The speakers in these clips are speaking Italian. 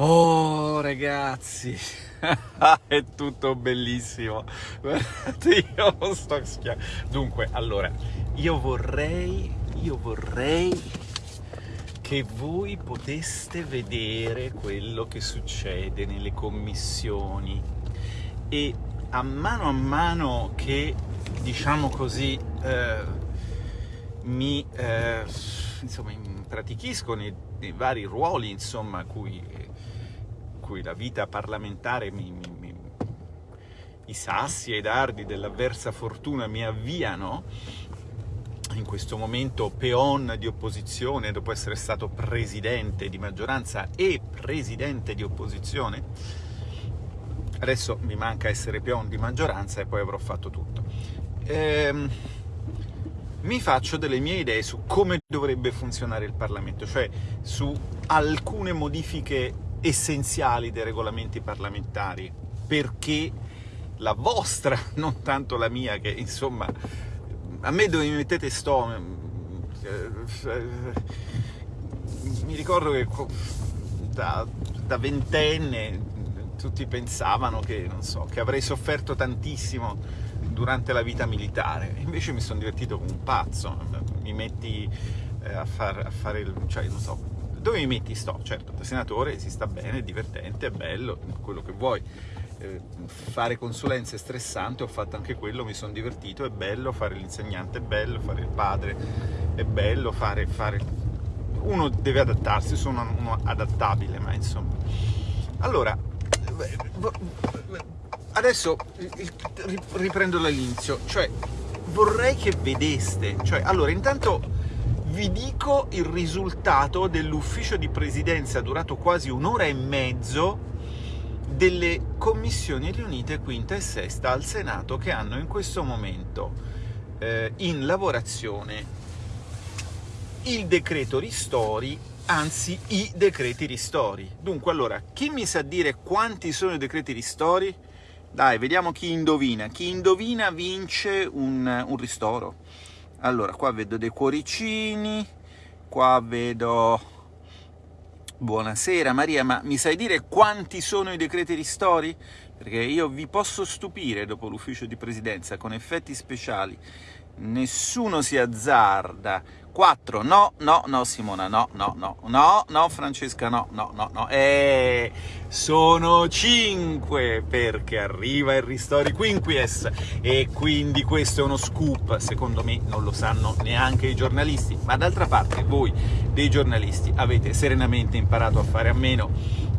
Oh ragazzi, è tutto bellissimo. Guardate, io sto schiaffando. Dunque, allora, io vorrei, io vorrei che voi poteste vedere quello che succede nelle commissioni e a mano a mano che, diciamo così, eh, mi, eh, insomma, pratichisco nei, nei, vari ruoli, insomma, cui cui la vita parlamentare mi, mi, mi, i sassi e i dardi dell'avversa fortuna mi avviano, in questo momento peon di opposizione, dopo essere stato presidente di maggioranza e presidente di opposizione, adesso mi manca essere peon di maggioranza e poi avrò fatto tutto. Ehm, mi faccio delle mie idee su come dovrebbe funzionare il Parlamento, cioè su alcune modifiche essenziali dei regolamenti parlamentari, perché la vostra, non tanto la mia, che insomma, a me dove mi mettete sto... Mi ricordo che da, da ventenne tutti pensavano che, so, che avrei sofferto tantissimo durante la vita militare, invece mi sono divertito come un pazzo, mi metti eh, a, far, a fare cioè, non so, dove mi metti? Sto, certo, da senatore si sta bene, è divertente, è bello, quello che vuoi. Eh, fare consulenze è stressante, ho fatto anche quello, mi sono divertito, è bello, fare l'insegnante è bello, fare il padre è bello, fare... fare... Uno deve adattarsi, sono uno adattabile, ma insomma... Allora, adesso riprendo dall'inizio, cioè vorrei che vedeste, cioè allora intanto vi dico il risultato dell'ufficio di presidenza durato quasi un'ora e mezzo delle commissioni riunite quinta e sesta al Senato che hanno in questo momento eh, in lavorazione il decreto ristori, anzi i decreti ristori. Dunque, allora, chi mi sa dire quanti sono i decreti ristori? Dai, vediamo chi indovina. Chi indovina vince un, un ristoro allora qua vedo dei cuoricini qua vedo buonasera Maria ma mi sai dire quanti sono i decreti ristori? perché io vi posso stupire dopo l'ufficio di presidenza con effetti speciali nessuno si azzarda 4, no, no, no Simona, no, no, no, no, no Francesca, no, no, no, no, eh, sono 5 perché arriva il Ristori Quinquies. E quindi questo è uno scoop, secondo me non lo sanno neanche i giornalisti, ma d'altra parte voi dei giornalisti avete serenamente imparato a fare a meno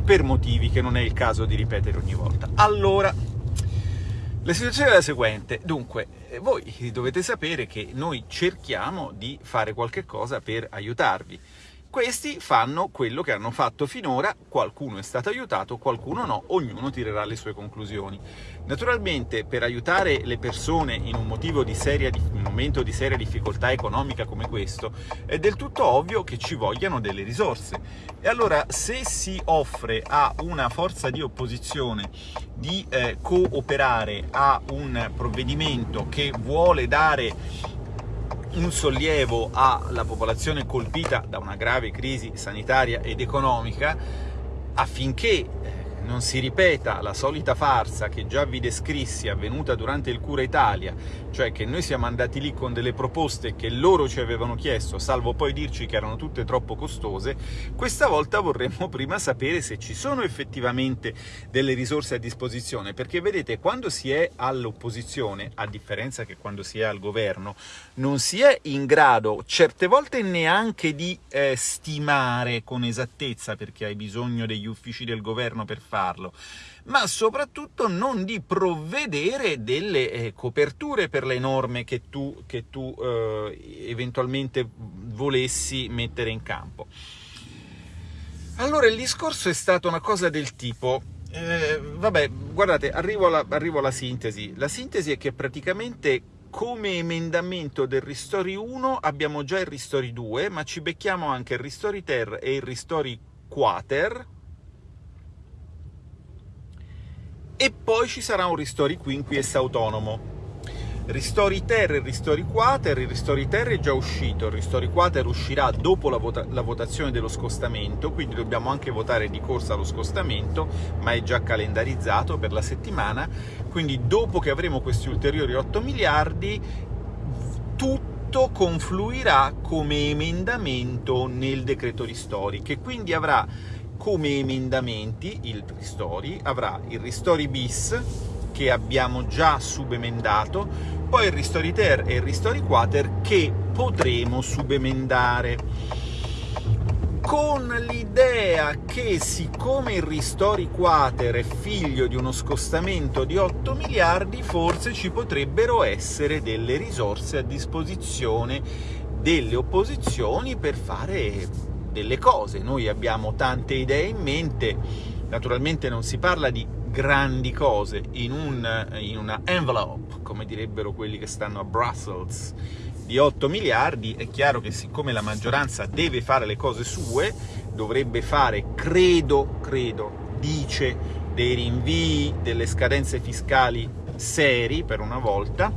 per motivi che non è il caso di ripetere ogni volta. Allora, la situazione è la seguente, dunque, eh, voi dovete sapere che noi cerchiamo di fare qualche cosa per aiutarvi. Questi fanno quello che hanno fatto finora, qualcuno è stato aiutato, qualcuno no, ognuno tirerà le sue conclusioni. Naturalmente per aiutare le persone in un, di seria, un momento di seria difficoltà economica come questo è del tutto ovvio che ci vogliano delle risorse. E allora se si offre a una forza di opposizione di eh, cooperare a un provvedimento che vuole dare un sollievo alla popolazione colpita da una grave crisi sanitaria ed economica affinché non si ripeta la solita farsa che già vi descrissi avvenuta durante il Cura Italia, cioè che noi siamo andati lì con delle proposte che loro ci avevano chiesto, salvo poi dirci che erano tutte troppo costose, questa volta vorremmo prima sapere se ci sono effettivamente delle risorse a disposizione, perché vedete, quando si è all'opposizione, a differenza che quando si è al governo, non si è in grado certe volte neanche di eh, stimare con esattezza, perché hai bisogno degli uffici del governo per farlo, ma soprattutto non di provvedere delle eh, coperture per le norme che tu, che tu eh, eventualmente volessi mettere in campo. Allora il discorso è stato una cosa del tipo, eh, vabbè, guardate, arrivo alla, arrivo alla sintesi. La sintesi è che praticamente come emendamento del Ristori 1 abbiamo già il Ristori 2, ma ci becchiamo anche il Ristori Ter e il Ristori Quater, e poi ci sarà un Ristori Quinquies autonomo. Ristori Ter e Ristori Quater, il Ristori Ter è già uscito, il Ristori Quater uscirà dopo la, vota la, votazione dello scostamento, quindi dobbiamo anche votare di corsa lo scostamento, ma è già calendarizzato per la settimana, quindi dopo che avremo questi ulteriori 8 miliardi, tutto confluirà come emendamento nel decreto Ristori, che quindi avrà come emendamenti il Ristori, avrà il Ristori bis, che abbiamo già subemendato, poi il Ristori Ter e il Ristori Quater che potremo subemendare. Con l'idea che siccome il Ristori Quater è figlio di uno scostamento di 8 miliardi, forse ci potrebbero essere delle risorse a disposizione delle opposizioni per fare delle cose. Noi abbiamo tante idee in mente, naturalmente non si parla di grandi cose in, un, in una envelope, come direbbero quelli che stanno a Brussels, di 8 miliardi, è chiaro che siccome la maggioranza deve fare le cose sue, dovrebbe fare, credo, credo, dice, dei rinvii, delle scadenze fiscali seri per una volta,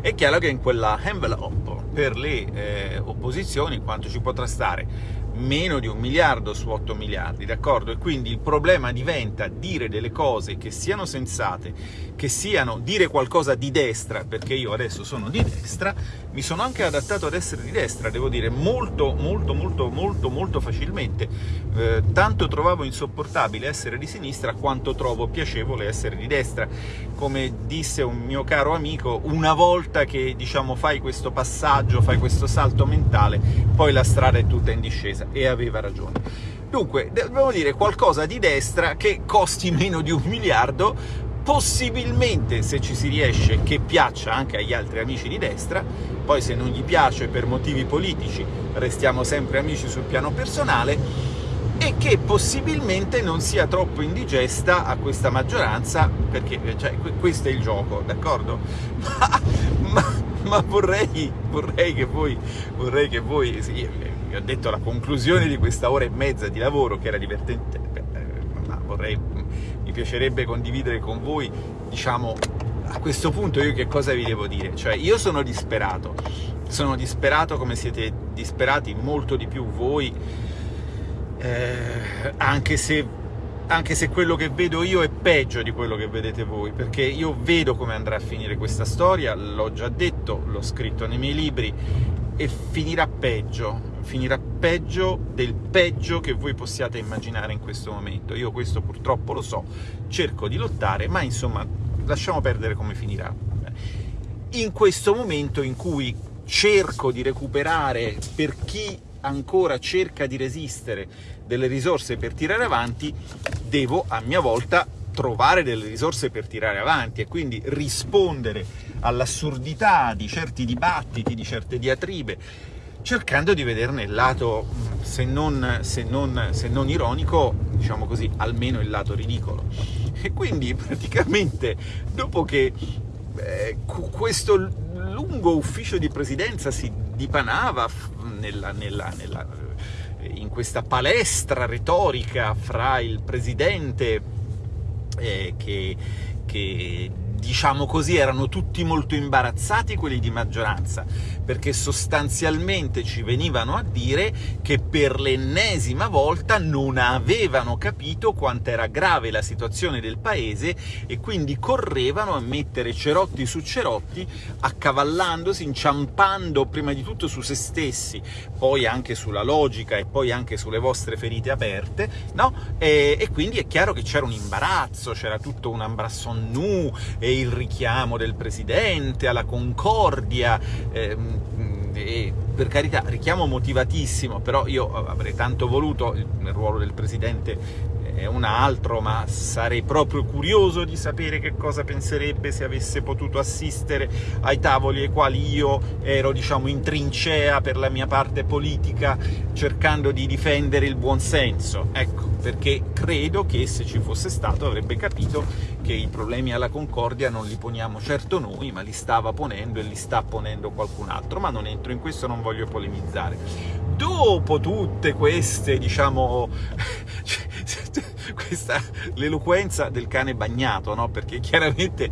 è chiaro che in quella envelope per le eh, opposizioni quanto ci potrà stare? meno di un miliardo su 8 miliardi, d'accordo? E quindi il problema diventa dire delle cose che siano sensate, che siano dire qualcosa di destra, perché io adesso sono di destra, mi sono anche adattato ad essere di destra, devo dire, molto, molto, molto, molto, molto facilmente. Eh, tanto trovavo insopportabile essere di sinistra, quanto trovo piacevole essere di destra. Come disse un mio caro amico, una volta che, diciamo, fai questo passaggio, fai questo salto mentale, poi la strada è tutta in discesa e aveva ragione. Dunque, dobbiamo dire qualcosa di destra che costi meno di un miliardo, possibilmente, se ci si riesce, che piaccia anche agli altri amici di destra, poi se non gli piace per motivi politici restiamo sempre amici sul piano personale, e che possibilmente non sia troppo indigesta a questa maggioranza, perché cioè, questo è il gioco, d'accordo? Ma, ma, ma vorrei, vorrei, che voi, vorrei che voi sì, vi ho detto la conclusione di questa ora e mezza di lavoro che era divertente, ma vorrei, mi piacerebbe condividere con voi, diciamo, a questo punto io che cosa vi devo dire? Cioè, io sono disperato, sono disperato come siete disperati molto di più voi, eh, anche se anche se quello che vedo io è peggio di quello che vedete voi, perché io vedo come andrà a finire questa storia, l'ho già detto, l'ho scritto nei miei libri, e finirà peggio, finirà peggio del peggio che voi possiate immaginare in questo momento. Io questo purtroppo lo so, cerco di lottare, ma insomma lasciamo perdere come finirà. In questo momento in cui cerco di recuperare per chi ancora cerca di resistere delle risorse per tirare avanti, devo a mia volta trovare delle risorse per tirare avanti e quindi rispondere all'assurdità di certi dibattiti, di certe diatribe, cercando di vederne il lato, se non, se non, se non ironico, diciamo così, almeno il lato ridicolo. E quindi praticamente dopo che eh, questo lungo ufficio di presidenza si dipanava nella, nella, nella, in questa palestra retorica fra il presidente eh, che, che diciamo così, erano tutti molto imbarazzati quelli di maggioranza, perché sostanzialmente ci venivano a dire che per l'ennesima volta non avevano capito quanto era grave la situazione del paese e quindi correvano a mettere cerotti su cerotti, accavallandosi, inciampando prima di tutto su se stessi, poi anche sulla logica e poi anche sulle vostre ferite aperte, no? E, e quindi è chiaro che c'era un imbarazzo, c'era tutto un ambrasson nu, e il richiamo del presidente alla concordia, ehm, e per carità, richiamo motivatissimo, però io avrei tanto voluto, il ruolo del presidente è un altro, ma sarei proprio curioso di sapere che cosa penserebbe se avesse potuto assistere ai tavoli ai quali io ero, diciamo, in trincea per la mia parte politica, cercando di difendere il buonsenso. Ecco, perché credo che se ci fosse stato avrebbe capito che i problemi alla Concordia non li poniamo certo noi, ma li stava ponendo e li sta ponendo qualcun altro, ma non entro in questo, non voglio polemizzare. Dopo tutte queste, diciamo, questa l'eloquenza del cane bagnato, no? Perché chiaramente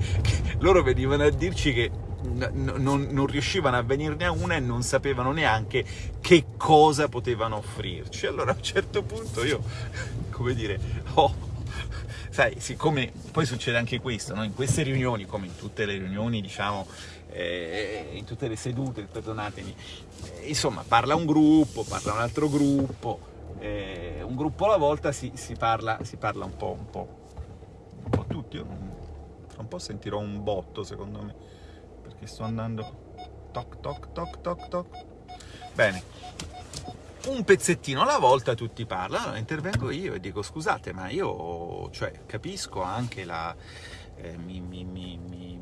loro venivano a dirci che non, non, riuscivano a venirne a una e non sapevano neanche che cosa potevano offrirci. Allora a un certo punto io, come dire, ho... Sai, siccome poi succede anche questo, no? in queste riunioni, come in tutte le riunioni, diciamo, eh, in tutte le sedute, perdonatemi, eh, insomma, parla un gruppo, parla un altro gruppo, eh, un gruppo alla volta si, si, parla, si parla un po', un po', un po' tutti, io tra un po' sentirò un botto secondo me perché sto andando toc toc toc toc toc. Bene. Un pezzettino alla volta tutti parlano intervengo io e dico scusate ma io cioè, capisco anche la eh, mi, mi, mi,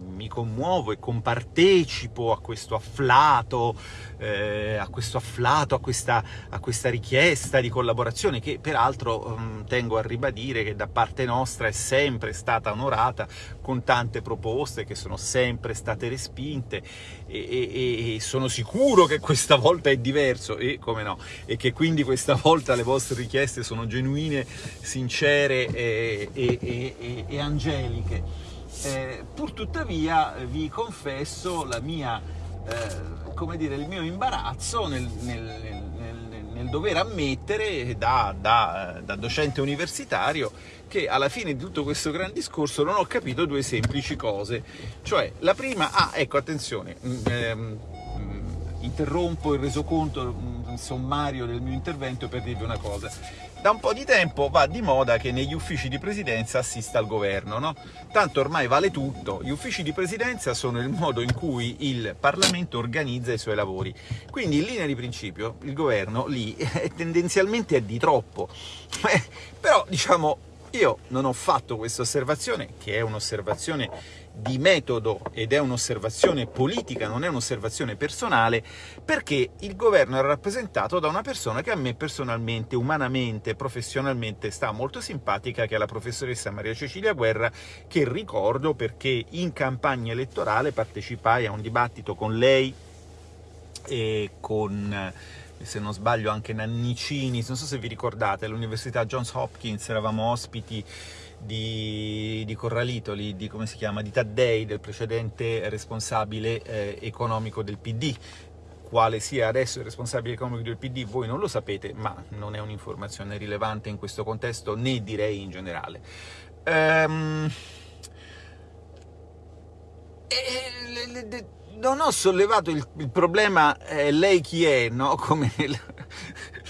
mi, commuovo e compartecipo a questo afflato, eh, a questo afflato, a questa, a questa, richiesta di collaborazione che peraltro um, tengo a ribadire che da parte nostra è sempre stata onorata con tante proposte che sono sempre state respinte e, e, e sono sicuro che questa volta è diverso e come no, e che quindi questa volta le vostre richieste sono genuine, sincere e, e angeliche. Eh, pur tuttavia vi confesso la mia, eh, come dire, il mio imbarazzo nel, nel, nel, nel dover ammettere da, da, da, docente universitario che alla fine di tutto questo gran discorso non ho capito due semplici cose. Cioè, la prima, ah, ecco, attenzione, mm, ehm, interrompo il resoconto mm, sommario del mio intervento per dirvi una cosa da un po' di tempo va di moda che negli uffici di presidenza assista al governo, no? Tanto ormai vale tutto, gli uffici di presidenza sono il modo in cui il Parlamento organizza i suoi lavori. Quindi in linea di principio il governo lì è tendenzialmente è di troppo. Eh, però diciamo io non ho fatto questa osservazione, che è un'osservazione di metodo ed è un'osservazione politica, non è un'osservazione personale, perché il governo è rappresentato da una persona che a me personalmente, umanamente, professionalmente sta molto simpatica, che è la professoressa Maria Cecilia Guerra, che ricordo perché in campagna elettorale partecipai a un dibattito con lei e con se non sbaglio anche Nannicini, non so se vi ricordate, all'Università Johns Hopkins eravamo ospiti di, di Corralitoli, di, come si chiama, di Taddei, del precedente responsabile eh, economico del PD, quale sia adesso il responsabile economico del PD voi non lo sapete, ma non è un'informazione rilevante in questo contesto, né direi in generale. Ehm... E, non ho sollevato il, il problema eh, lei chi è, no? come nel,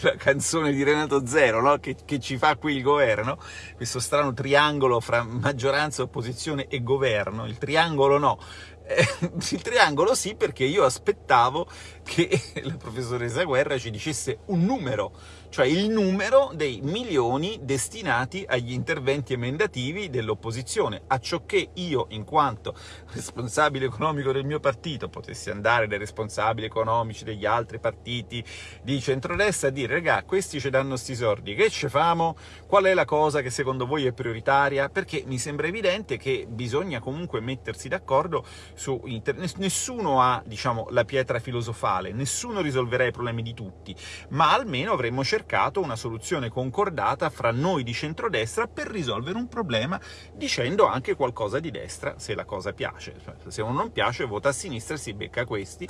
la canzone di Renato Zero, no? che, che, ci fa qui il governo, questo strano triangolo fra maggioranza, opposizione e governo, il triangolo no, eh, il triangolo sì perché io aspettavo che la professoressa Guerra ci dicesse un numero, cioè il numero dei milioni destinati agli interventi emendativi dell'opposizione, a ciò che io, in quanto responsabile economico del mio partito, potessi andare dai responsabili economici degli altri partiti di centrodestra a dire «Regà, questi ci danno sti soldi, che ci famo? Qual è la cosa che secondo voi è prioritaria?» Perché mi sembra evidente che bisogna comunque mettersi d'accordo su internet. Nessuno ha, diciamo, la pietra filosofale, nessuno risolverà i problemi di tutti, ma almeno avremmo cercato cercato una soluzione concordata fra noi di centrodestra per risolvere un problema dicendo anche qualcosa di destra, se la cosa piace. Cioè, se uno non piace, vota a sinistra, si becca questi,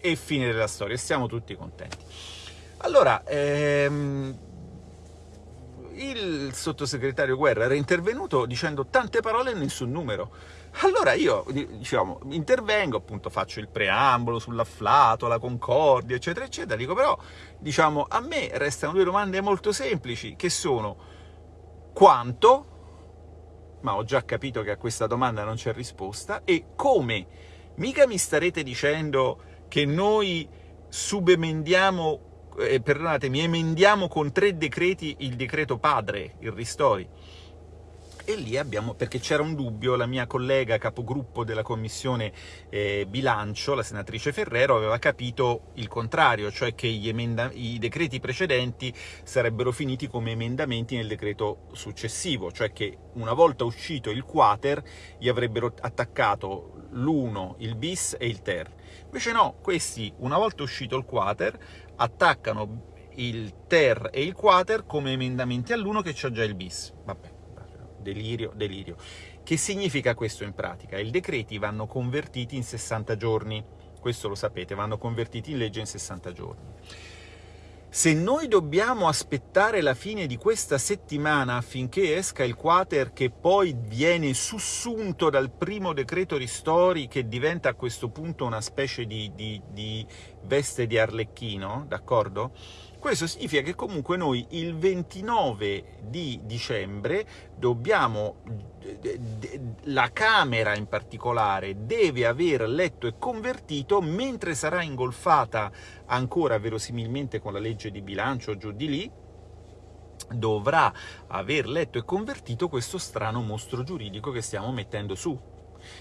e fine della storia, siamo tutti contenti. Allora, ehm, il sottosegretario Guerra era intervenuto dicendo tante parole e nessun numero. Allora io, diciamo, intervengo, appunto faccio il preambolo sull'afflato, la concordia, eccetera, eccetera, dico però, diciamo, a me restano due domande molto semplici, che sono quanto, ma ho già capito che a questa domanda non c'è risposta, e come. Mica mi starete dicendo che noi subemendiamo eh, perdonatemi, emendiamo con tre decreti il decreto padre, il ristori. E lì abbiamo, perché c'era un dubbio, la mia collega capogruppo della commissione eh, bilancio, la senatrice Ferrero, aveva capito il contrario, cioè che i decreti precedenti sarebbero finiti come emendamenti nel decreto successivo, cioè che una volta uscito il quater gli avrebbero attaccato l'1, il bis e il ter. Invece no, questi, una volta uscito il quater, attaccano il ter e il quater come emendamenti all'1 che c'ha già il bis. Vabbè, delirio, delirio. Che significa questo in pratica? I decreti vanno convertiti in 60 giorni, questo lo sapete, vanno convertiti in legge in 60 giorni. Se noi dobbiamo aspettare la fine di questa settimana affinché esca il quater che poi viene sussunto dal primo decreto ristori, che diventa a questo punto una specie di, di, di veste di arlecchino, d'accordo? Questo significa che comunque noi il 29 di dicembre dobbiamo, la Camera in particolare, deve aver letto e convertito, mentre sarà ingolfata ancora verosimilmente con la legge di bilancio giù di lì, dovrà aver letto e convertito questo strano mostro giuridico che stiamo mettendo su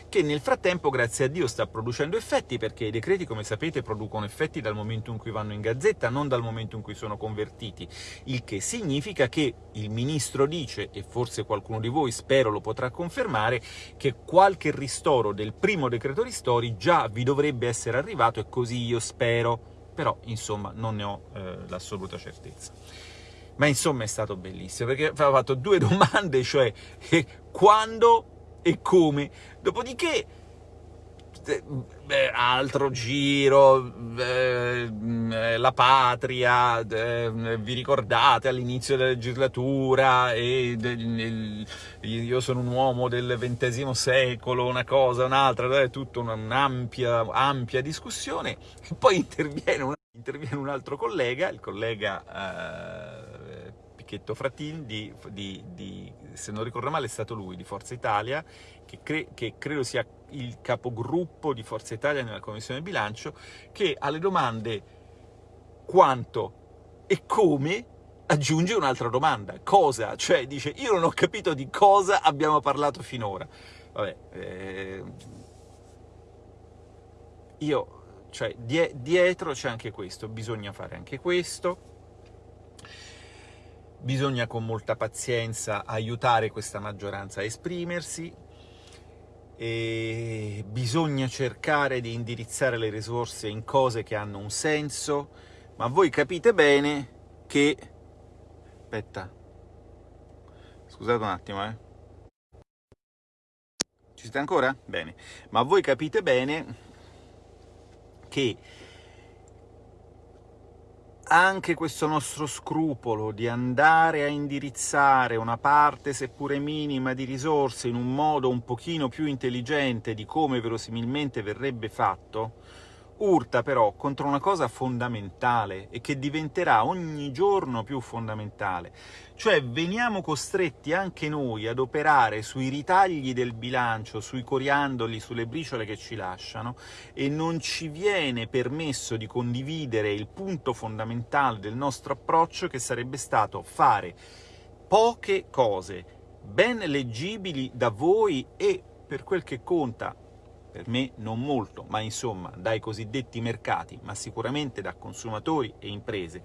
che nel frattempo, grazie a Dio, sta producendo effetti, perché i decreti, come sapete, producono effetti dal momento in cui vanno in gazzetta, non dal momento in cui sono convertiti, il che significa che il Ministro dice, e forse qualcuno di voi spero lo potrà confermare, che qualche ristoro del primo decreto ristori già vi dovrebbe essere arrivato, e così io spero, però insomma non ne ho eh, l'assoluta certezza. Ma insomma è stato bellissimo, perché aveva fatto due domande, cioè eh, quando e come. Dopodiché, beh, altro giro, eh, la patria, eh, vi ricordate all'inizio della legislatura, e, eh, io sono un uomo del XX secolo, una cosa, un'altra, è tutta un'ampia ampia discussione, poi interviene un, interviene un altro collega, il collega eh, Frattin, di, di, di, se non ricordo male è stato lui, di Forza Italia, che, cre che, credo sia il capogruppo di Forza Italia nella Commissione Bilancio, che alle domande quanto e come aggiunge un'altra domanda. Cosa? Cioè dice, io non ho capito di cosa abbiamo parlato finora. Vabbè, eh, io, cioè, die dietro c'è anche questo, bisogna fare anche questo, bisogna con molta pazienza aiutare questa maggioranza a esprimersi, e bisogna cercare di indirizzare le risorse in cose che hanno un senso, ma voi capite bene che... aspetta, scusate un attimo, eh. Ci siete ancora? Bene. Ma voi capite bene che anche questo nostro scrupolo di andare a indirizzare una parte, seppure minima, di risorse in un modo un pochino più intelligente di come verosimilmente verrebbe fatto, urta però contro una cosa fondamentale e che diventerà ogni giorno più fondamentale, cioè veniamo costretti anche noi ad operare sui ritagli del bilancio, sui coriandoli, sulle briciole che ci lasciano, e non ci viene permesso di condividere il punto fondamentale del nostro approccio, che sarebbe stato fare poche cose ben leggibili da voi e, per quel che conta, per me non molto, ma insomma dai cosiddetti mercati, ma sicuramente da consumatori e imprese,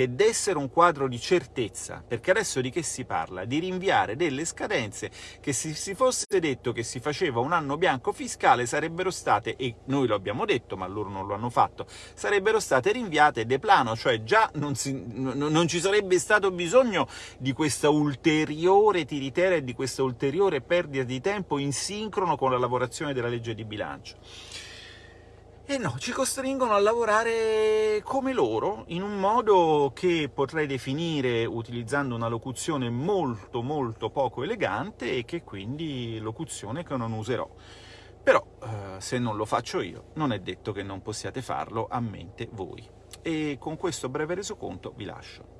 che dessero un quadro di certezza, perché adesso di che si parla? Di rinviare delle scadenze che se si fosse detto che si faceva un anno bianco fiscale sarebbero state, e noi lo abbiamo detto, ma loro non lo hanno fatto, sarebbero state rinviate de plano, cioè già non, si, non ci sarebbe stato bisogno di questa ulteriore tiritera e di questa ulteriore perdita di tempo in sincrono con la lavorazione della legge di bilancio. E no, ci costringono a lavorare come loro, in un modo che potrei definire, utilizzando una locuzione molto molto poco elegante, e che quindi locuzione che non userò. Però, eh, se non lo faccio io, non è detto che non possiate farlo a mente voi. E con questo breve resoconto vi lascio.